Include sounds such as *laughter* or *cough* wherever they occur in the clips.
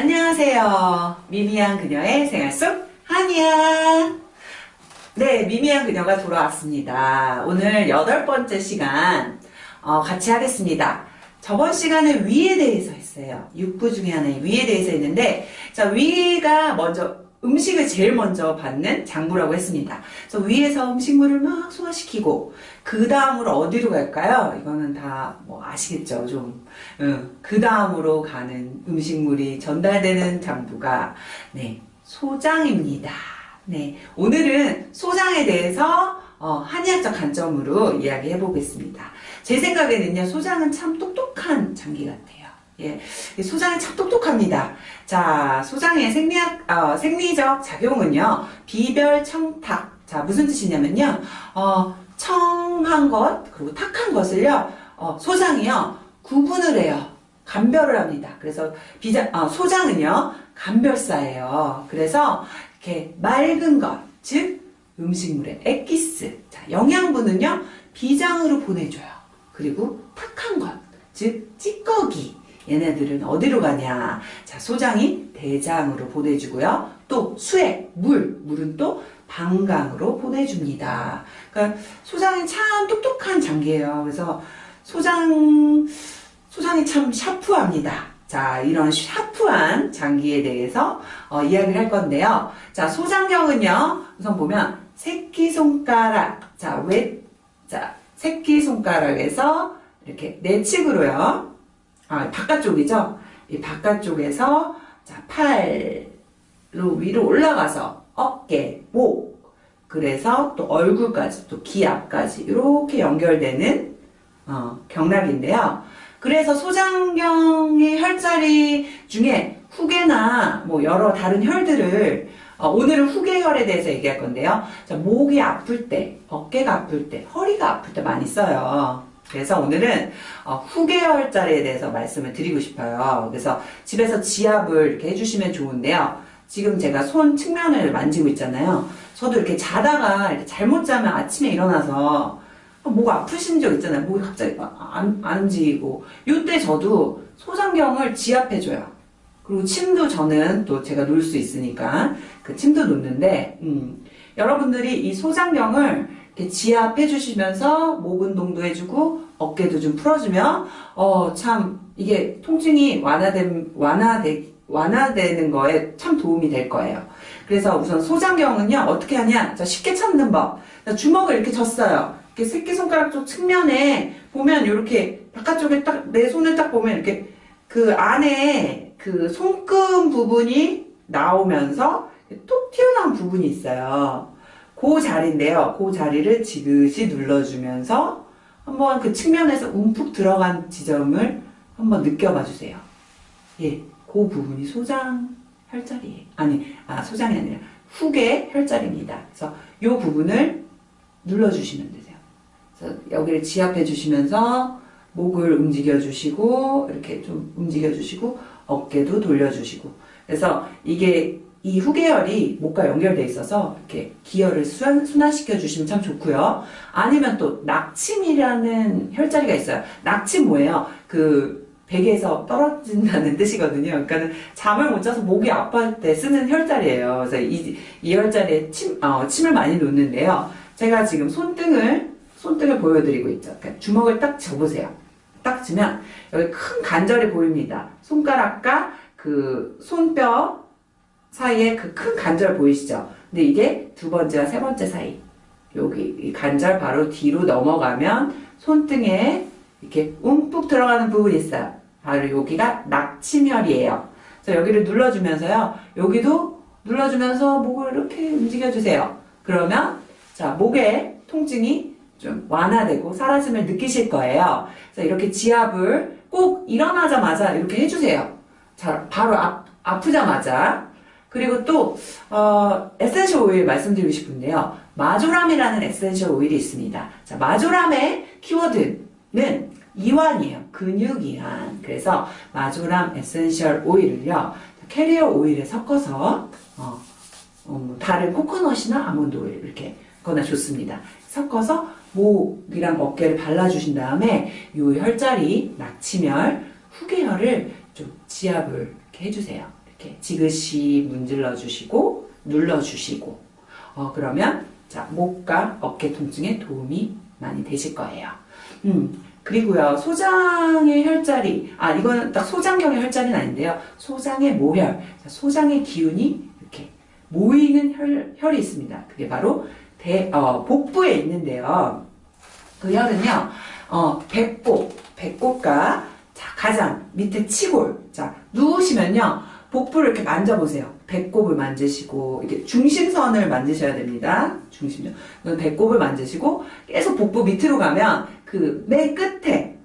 안녕하세요. 미미한 그녀의 생활 속 한이야. 네, 미미한 그녀가 돌아왔습니다. 오늘 여덟 번째 시간 어, 같이 하겠습니다. 저번 시간에 위에 대해서 했어요. 육부 중에 하나의 위에 대해서 했는데 자 위가 먼저 음식을 제일 먼저 받는 장부라고 했습니다. 그래서 위에서 음식물을 막 소화시키고 그 다음으로 어디로 갈까요? 이거는 다 뭐 아시겠죠? 좀. 응. 그 다음으로 가는 음식물이 전달되는 장부가 네 소장입니다. 네 오늘은 소장에 대해서 어, 한의학적 관점으로 이야기해 보겠습니다. 제 생각에는요 소장은 참 똑똑한 장기 같아요. 예, 소장이 참 똑똑합니다. 자, 소장의 생리학, 어, 생리적 작용은요, 비별 청탁. 자, 무슨 뜻이냐면요, 어, 청한 것, 그리고 탁한 것을요, 어, 소장이요, 구분을 해요. 감별을 합니다. 그래서 비장, 어, 소장은요, 감별사예요. 그래서 이렇게 맑은 것, 즉, 음식물의 엑기스. 자, 영양분은요, 비장으로 보내줘요. 그리고 탁한 것, 즉, 찌꺼기. 얘네들은 어디로 가냐? 자, 소장이 대장으로 보내주고요. 또 수액, 물, 물은 또 방광으로 보내줍니다. 그러니까 소장이 참 똑똑한 장기예요. 그래서 소장, 소장이 참 샤프합니다. 자, 이런 샤프한 장기에 대해서 어, 이야기를 할 건데요. 자, 소장경은요, 우선 보면 새끼손가락, 자, 왜, 자, 새끼손가락에서 이렇게 내측으로요. 아, 바깥쪽이죠. 이 바깥쪽에서 자, 팔로 위로 올라가서 어깨, 목, 그래서 또 얼굴까지, 또귀 앞까지 이렇게 연결되는 어, 경락인데요. 그래서 소장경의 혈자리 중에 후계나 뭐 여러 다른 혈들을 어, 오늘은 후계혈에 대해서 얘기할 건데요. 자, 목이 아플 때, 어깨가 아플 때, 허리가 아플 때 많이 써요. 그래서 오늘은 어, 후계혈자리에 대해서 말씀을 드리고 싶어요. 그래서 집에서 지압을 이렇게 해주시면 좋은데요. 지금 제가 손 측면을 만지고 있잖아요. 저도 이렇게 자다가 이렇게 잘못 자면 아침에 일어나서 목 아프신 적 있잖아요. 목이 갑자기 안, 안 움직이고. 이때 저도 소장경을 지압해줘요. 그리고 침도 저는 또 제가 놓을 수 있으니까 그 침도 놓는데, 음, 여러분들이 이 소장경을 지압해 주시면서 목 운동도 해주고 어깨도 좀 풀어주면, 어, 참, 이게 통증이 완화된, 완화되, 완화되는 거에 참 도움이 될 거예요. 그래서 우선 소장경은요, 어떻게 하냐? 자, 쉽게 찾는 법. 주먹을 이렇게 졌어요. 이렇게 새끼손가락 쪽 측면에 보면 이렇게 바깥쪽에 딱 내 손을 딱 보면 이렇게 그 안에 그 손금 부분이 나오면서 톡 튀어나온 부분이 있어요. 그 자리인데요. 그 자리를 지그시 눌러주면서 한번 그 측면에서 움푹 들어간 지점을 한번 느껴봐 주세요. 예, 그 부분이 소장 혈자리예요. 아니, 아 소장이 아니라 후계 혈자리입니다. 그래서 이 부분을 눌러주시면 되세요. 그래서 여기를 지압해 주시면서 목을 움직여 주시고 이렇게 좀 움직여 주시고 어깨도 돌려 주시고 그래서 이게 이 후계열이 목과 연결돼 있어서 이렇게 기혈을 순환시켜 주시면 참 좋고요. 아니면 또 낙침이라는 혈자리가 있어요. 낙침 뭐예요? 그 베개에서 떨어진다는 *laughs* 뜻이거든요. 그러니까는 잠을 못 자서 목이 아파할 때 쓰는 혈자리예요. 그래서 이, 이 혈자리에 침, 어, 침을 많이 놓는데요. 제가 지금 손등을 손등을 보여드리고 있죠. 그러니까 주먹을 딱 접으세요. 딱 주면 여기 큰 관절이 보입니다. 손가락과 그 손뼈 사이에 그 큰 관절 보이시죠? 근데 이게 두 번째와 세 번째 사이 여기 이 관절 바로 뒤로 넘어가면 손등에 이렇게 움푹 들어가는 부분이 있어요. 바로 여기가 낙침혈이에요. 그래서 여기를 눌러주면서요. 여기도 눌러주면서 목을 이렇게 움직여주세요. 그러면 자 목의 통증이 좀 완화되고 사라짐을 느끼실 거예요. 그래서 이렇게 지압을 꼭 일어나자마자 이렇게 해주세요. 자, 바로 아, 아프자마자. 그리고 또, 어, essential oil 말씀드리고 싶은데요. 마조람이라는 essential oil이 있습니다. 자, 마조람의 키워드는 이완이에요. 근육이완. 그래서 마조람 essential oil을요, 캐리어 오일에 섞어서, 어, 어, 뭐 다른 코코넛이나 아몬드 오일 이렇게 거나 좋습니다. 섞어서 목이랑 어깨를 발라주신 다음에 이 혈자리, 낙치멸, 후계혈을 좀 지압을 이렇게 해주세요. 이렇게 지그시 문질러 주시고 눌러 주시고 어 그러면 자 목과 어깨 통증에 도움이 많이 되실 거예요. 음 그리고요 소장의 혈자리 아 이거는 딱 소장경의 혈자리는 아닌데요. 소장의 모혈 자, 소장의 기운이 이렇게 모이는 혈, 혈이 있습니다. 그게 바로 대, 어, 복부에 있는데요. 그 혈은요, 어, 배꼽, 배꼽과 자, 가장 밑에 치골. 자, 누우시면요, 복부를 이렇게 만져보세요. 배꼽을 만지시고, 이게 중심선을 만지셔야 됩니다. 중심선. 배꼽을 만지시고, 계속 복부 밑으로 가면 그 맨 끝에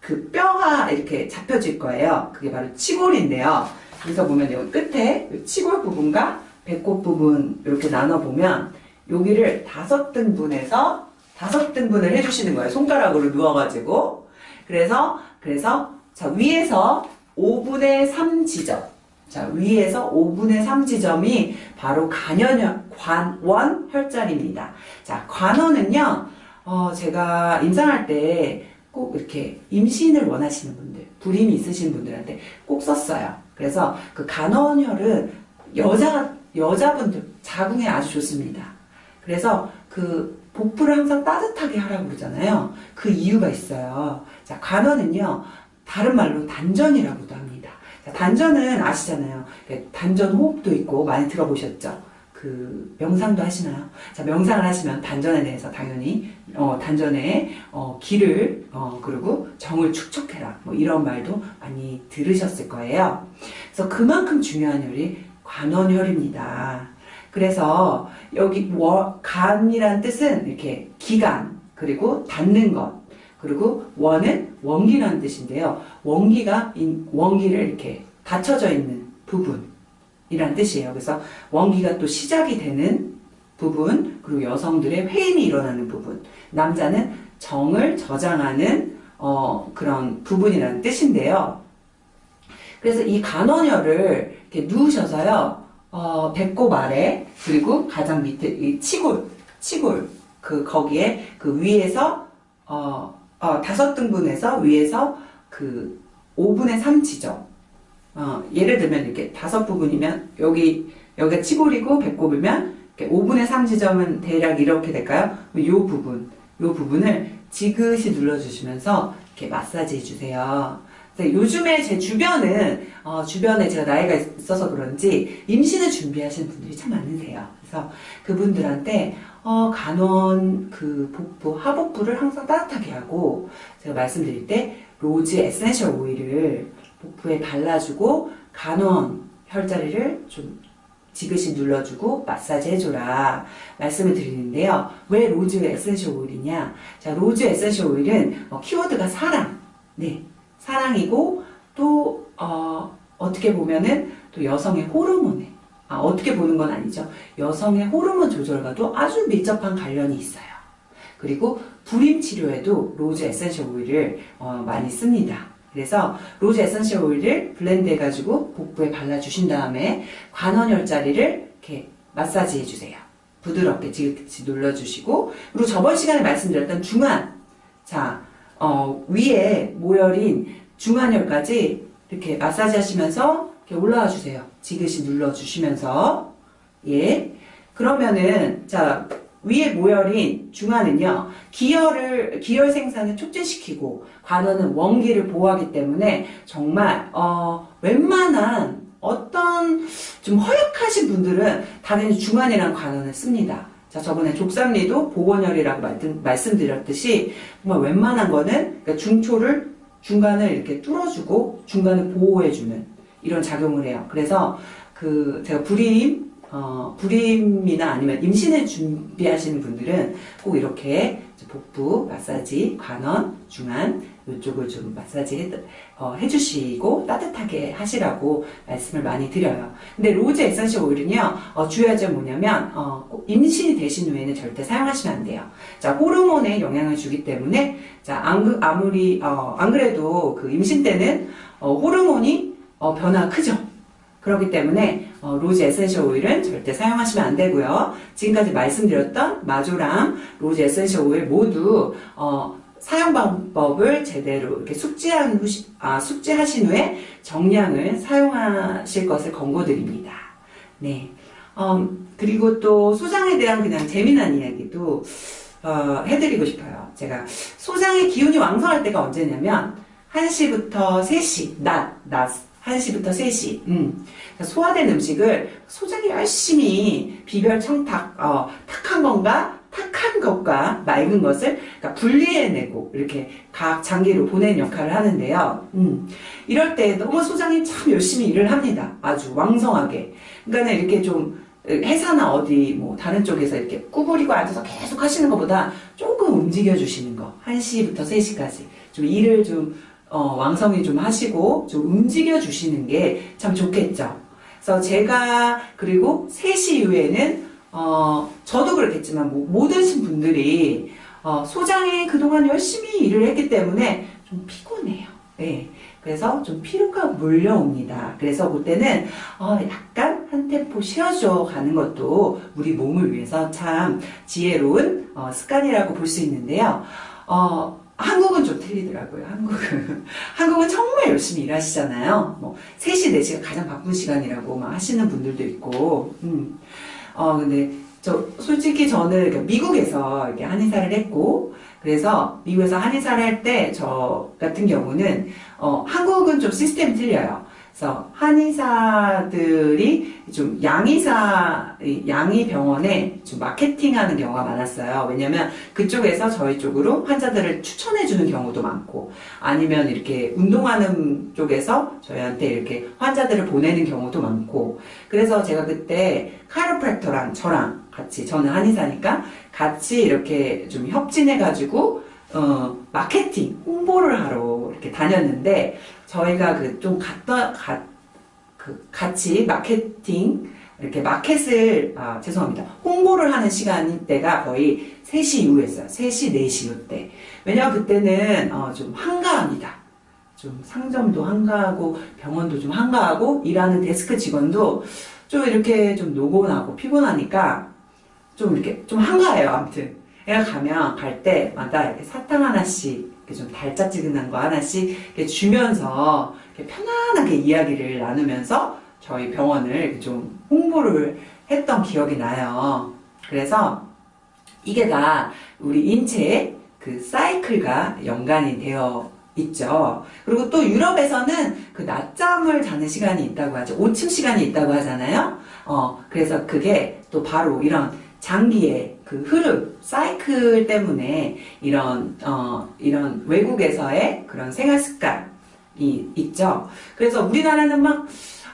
그 뼈가 이렇게 잡혀질 거예요. 그게 바로 치골인데요. 그래서 보면 여기 끝에 이 치골 부분과 배꼽 부분 이렇게 나눠보면 여기를 다섯 등분해서 다섯 등분을 해주시는 거예요. 손가락으로 누워가지고. 그래서, 그래서, 자, 위에서 5분의 3 지점. 자, 위에서 5분의 3 지점이 바로 간연, 관원 혈자리입니다. 자, 관원은요, 어, 제가 임상할 때 꼭 이렇게 임신을 원하시는 분들, 불임이 있으신 분들한테 꼭 썼어요. 그래서 그 간원혈은 여자, 여자분들 자궁에 아주 좋습니다. 그래서 그 복부를 항상 따뜻하게 하라고 그러잖아요. 그 이유가 있어요. 자, 간원은요, 다른 말로 단전이라고도 합니다. 자, 단전은 아시잖아요. 단전 호흡도 있고 많이 들어보셨죠? 그 명상도 하시나요? 자, 명상을 하시면 단전에 대해서 당연히 어, 단전에 어, 기를 어, 그리고 정을 축적해라 뭐 이런 말도 많이 들으셨을 거예요. 그래서 그만큼 중요한 혈이 관원혈입니다. 그래서 여기 워, 간이란 뜻은 이렇게 기간 그리고 닿는 것 그리고 원은 원기라는 뜻인데요. 원기가 인- 원기를 이렇게 닫혀져 있는 부분이란 뜻이에요. 그래서 원기가 또 시작이 되는 부분 그리고 여성들의 회임이 일어나는 부분 남자는 정을 저장하는 어, 그런 부분이라는 뜻인데요. 그래서 이 간원혈을 이렇게 누우셔서요, 어, 배꼽 아래, 그리고 가장 밑에, 이 치골, 치골, 그, 거기에, 그 위에서, 어, 어, 다섯 등분해서 위에서 그 5분의 3 지점. 어, 예를 들면 이렇게 다섯 부분이면, 여기, 여기가 치골이고 배꼽이면, 이렇게 5분의 3 지점은 대략 이렇게 될까요? 요 부분, 요 부분을 지그시 눌러주시면서 이렇게 마사지 해주세요. 네, 요즘에 제 주변은 어, 주변에 제가 나이가 있어서 그런지 임신을 준비하시는 분들이 참 많으세요. 그래서 그분들한테 어, 관원 그 복부 하복부를 항상 따뜻하게 하고 제가 말씀드릴 때 rose essential oil을 복부에 발라주고 관원 혈자리를 좀 지그시 눌러주고 마사지 해줘라 말씀을 드리는데요. 왜 rose essential oil이냐? 자, rose essential oil은 어, 키워드가 사랑, 네, 사랑이고 또 어, 어떻게 보면은 또 여성의 호르몬에 아, 어떻게 보는 건 아니죠. 여성의 호르몬 조절과도 아주 밀접한 관련이 있어요. 그리고 불임 치료에도 rose essential oil을 어, 많이 씁니다. 그래서 rose essential oil을 blend 해가지고 복부에 발라주신 다음에 관원혈자리를 이렇게 마사지 해주세요. 부드럽게 지그시 눌러주시고 그리고 저번 시간에 말씀드렸던 중안 자 어, 위에 모혈인 중안혈까지 이렇게 마사지 하시면서 이렇게 올라와 주세요. 지그시 눌러 주시면서 예 그러면은 자 위에 모혈인 중안은요 기혈을 기혈 생산을 촉진시키고 관원은 원기를 보호하기 때문에 정말 어 웬만한 어떤 좀 허약하신 분들은 당연히 중안이란 관원을 씁니다. 자, 저번에 족삼리도 보건혈이라고 말씀- 말씀 드렸듯이 정말 웬만한 거는 그러니까 중초를 중간을 이렇게 뚫어주고 중간을 보호해주는 이런 작용을 해요. 그래서 그 제가 불임 어, 불임이나 아니면 임신을 준비하시는 분들은 꼭 이렇게 복부 마사지, 관원, 중안 이쪽을 좀 마사지 해, 어, 해주시고 따뜻하게 하시라고 말씀을 많이 드려요. 근데 rose essential oil은요, 어, 주의할 점 뭐냐면, 어, 꼭 임신이 되신 후에는 절대 사용하시면 안 돼요. 자, 호르몬에 영향을 주기 때문에, 자, 안, 그- 아무리, 어, 안 그래도 그 임신 때는, 어, 호르몬이, 어, 변화가 크죠. 그렇기 때문에, 어, rose essential oil은 절대 사용하시면 안 되고요. 지금까지 말씀드렸던 marjoram이랑 rose essential oil 모두, 어, 사용 방법을 제대로 이렇게 숙지한 후, 아, 숙지하신 후에 정량을 사용하실 것을 권고드립니다. 네. 어, 그리고 또 소장에 대한 그냥 재미난 이야기도 어, 해드리고 싶어요. 제가 소장의 기운이 왕성할 때가 언제냐면 1시부터 3시, 낮, 낮 1시부터 3시. 음. 소화된 음식을 소장이 열심히 비별 청탁, 어, 탁한 건가? 탁한 것과 맑은 것을 그러니까 분리해내고 이렇게 각 장기로 보내는 역할을 하는데요. 음. 이럴 때 너무 소장이 참 열심히 일을 합니다. 아주 왕성하게. 그러니까 이렇게 좀 회사나 어디 뭐 다른 쪽에서 이렇게 구부리고 앉아서 계속 하시는 것보다 조금 움직여 주시는 거. 1시부터 3시까지. 좀 일을 좀 어, 왕성히 좀 하시고 좀 움직여 주시는 게 참 좋겠죠. 그래서 제가 그리고 3시 이후에는 어, 저도 그렇겠지만 뭐, 모든 분들이 어, 소장에 그동안 열심히 일을 했기 때문에 좀 피곤해요. 네. 그래서 좀 피로가 몰려옵니다. 그래서 그때는 어, 약간 한 템포 쉬어줘 가는 것도 우리 몸을 위해서 참 지혜로운 어, 습관이라고 볼 수 있는데요. 어, 한국은 좀 틀리더라고요. 한국은 *laughs* 한국은 정말 열심히 일하시잖아요. 뭐 3시, 4시가 가장 바쁜 시간이라고 막 하시는 분들도 있고. 음. 어 근데 저 솔직히 저는 이렇게 미국에서 이렇게 한의사를 했고 그래서 미국에서 한의사를 할 때 저 같은 경우는 어 한국은 좀 시스템이 틀려요. 그래서 한의사들이 좀 양의사 양의 병원에 좀 마케팅하는 경우가 많았어요. 왜냐면 그쪽에서 저희 쪽으로 환자들을 추천해 주는 경우도 많고 아니면 이렇게 운동하는 쪽에서 저희한테 이렇게 환자들을 보내는 경우도 많고 그래서 제가 그때 카이로프랙터랑 저랑 같이 저는 한의사니까 같이 이렇게 좀 협진해 가지고 어, 마케팅, 홍보를 하러 이렇게 다녔는데, 저희가 그 좀 갔다, 가, 그 같이 마케팅, 이렇게 마켓을, 아, 죄송합니다. 홍보를 하는 시간이 때가 거의 3시 이후였어요. 3시, 4시 이때. 왜냐면 그때는, 어, 좀 한가합니다. 좀 상점도 한가하고, 병원도 좀 한가하고, 일하는 데스크 직원도 좀 이렇게 좀 노곤하고 피곤하니까, 좀 이렇게 좀 한가해요. 아무튼. 애가 가면 갈 때마다 이렇게 사탕 하나씩 이렇게 좀 달짝지근한 거 하나씩 이렇게 주면서 이렇게 편안하게 이야기를 나누면서 저희 병원을 좀 홍보를 했던 기억이 나요. 그래서 이게 다 우리 인체의 그 사이클과 연관이 되어 있죠. 그리고 또 유럽에서는 그 낮잠을 자는 시간이 있다고 하죠. 5층 시간이 있다고 하잖아요. 어, 그래서 그게 또 바로 이런 장기의 그 흐름, 사이클 때문에 이런, 어, 이런 외국에서의 그런 생활 습관이 있죠. 그래서 우리나라는 막,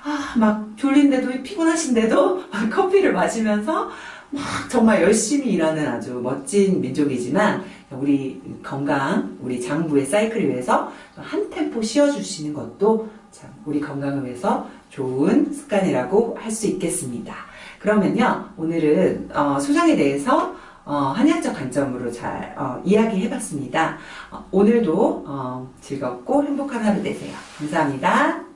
아, 막 졸린데도 피곤하신데도 *laughs* 커피를 마시면서 막 정말 열심히 일하는 아주 멋진 민족이지만 우리 건강, 우리 장부의 사이클을 위해서 한 템포 쉬어주시는 것도 참 우리 건강을 위해서 좋은 습관이라고 할 수 있겠습니다. 그러면요, 오늘은 어, 소장에 대해서 어, 한의학적 관점으로 잘 어, 이야기해봤습니다. 어, 오늘도 어, 즐겁고 행복한 하루 되세요. 감사합니다.